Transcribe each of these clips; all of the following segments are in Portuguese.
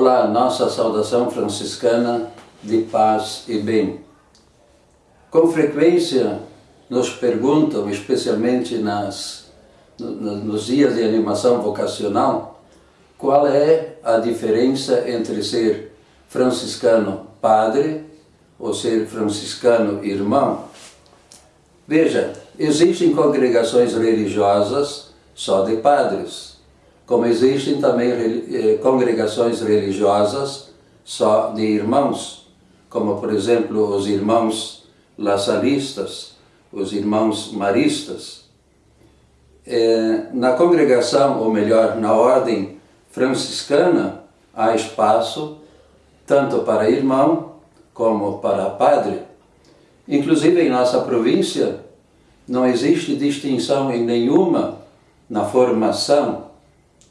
Olá, nossa saudação franciscana de paz e bem. Com frequência nos perguntam, especialmente nas, nos dias de animação vocacional, qual é a diferença entre ser franciscano padre ou ser franciscano irmão. Veja, existem congregações religiosas só de padres, como existem também eh, congregações religiosas só de irmãos, como por exemplo os irmãos laçalistas, os irmãos maristas. É, na congregação, ou melhor, na ordem franciscana, há espaço tanto para irmão como para padre. Inclusive em nossa província não existe distinção em nenhuma na formação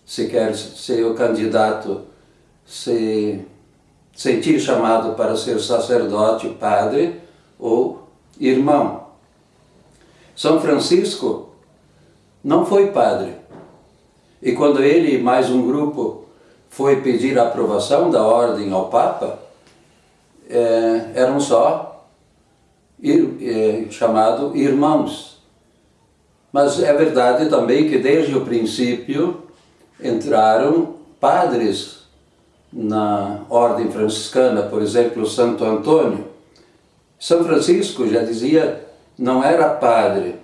se quer ser o candidato se sentir chamado para ser sacerdote, padre ou irmão. São Francisco não foi padre. E quando ele e mais um grupo foi pedir a aprovação da ordem ao Papa, é, eram só ir, é, chamado irmãos. Mas é verdade também que desde o princípio entraram padres na ordem franciscana, por exemplo, Santo Antônio. São Francisco já dizia, não era padre,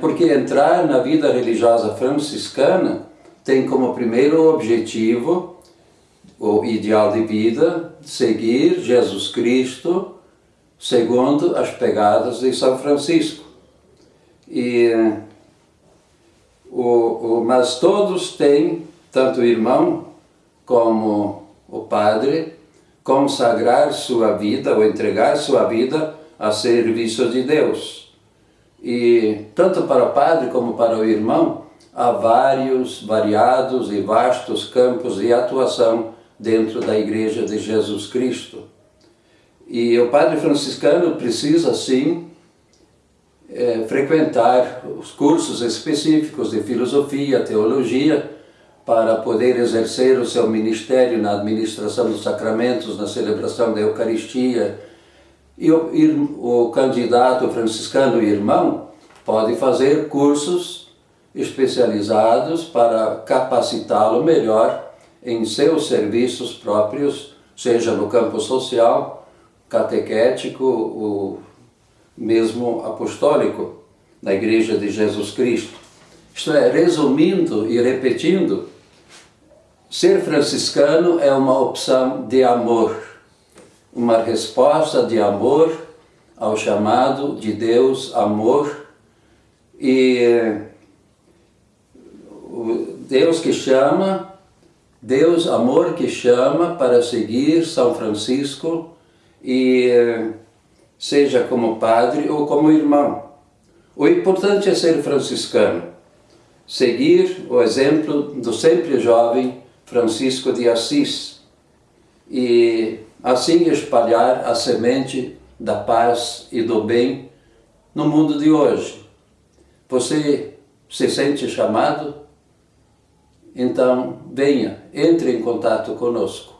porque entrar na vida religiosa franciscana tem como primeiro objetivo o ideal de vida, seguir Jesus Cristo segundo as pegadas de São Francisco. E o, o, mas todos têm, tanto o irmão como o padre, consagrar sua vida ou entregar sua vida a serviço de Deus. E tanto para o padre como para o irmão, há vários, variados e vastos campos de atuação dentro da Igreja de Jesus Cristo. E o padre franciscano precisa, sim, é, frequentar os cursos específicos de filosofia, teologia, para poder exercer o seu ministério na administração dos sacramentos, na celebração da Eucaristia. E o, o candidato franciscano irmão pode fazer cursos especializados para capacitá-lo melhor em seus serviços próprios, seja no campo social, catequético, ou mesmo apostólico, na Igreja de Jesus Cristo. Isto é, resumindo e repetindo, ser franciscano é uma opção de amor, uma resposta de amor ao chamado de Deus amor e Deus que chama, Deus amor que chama para seguir São Francisco e seja como padre ou como irmão. O importante é ser franciscano, seguir o exemplo do sempre jovem Francisco de Assis e assim espalhar a semente da paz e do bem no mundo de hoje. Você se sente chamado? Então, venha, entre em contato conosco.